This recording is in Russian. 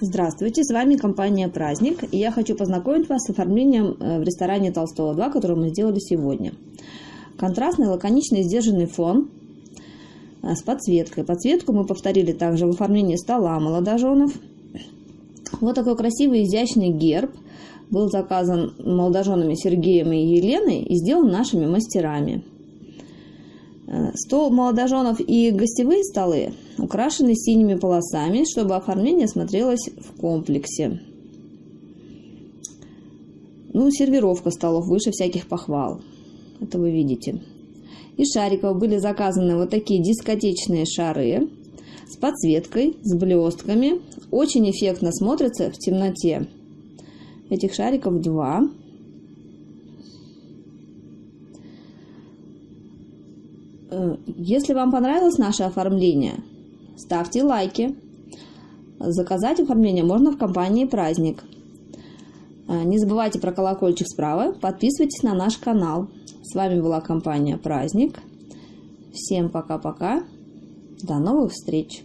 Здравствуйте, с вами компания «Праздник», и я хочу познакомить вас с оформлением э, в ресторане Толстого 2, который мы сделали сегодня. Контрастный, лаконичный, сдержанный фон э, с подсветкой. Подсветку мы повторили также в оформлении стола молодоженов. Вот такой красивый, изящный герб был заказан молодоженами Сергеем и Еленой и сделан нашими мастерами. Э, стол молодоженов и гостевые столы украшены синими полосами, чтобы оформление смотрелось в комплексе. Ну, сервировка столов выше всяких похвал. Это вы видите. Из шариков были заказаны вот такие дискотечные шары с подсветкой, с блестками. Очень эффектно смотрятся в темноте. Этих шариков два. Если вам понравилось наше оформление, ставьте лайки. Заказать оформление можно в компании «Праздник». Э, не забывайте про колокольчик справа, подписывайтесь на наш канал. С вами была компания «Праздник». Всем пока-пока, до новых встреч!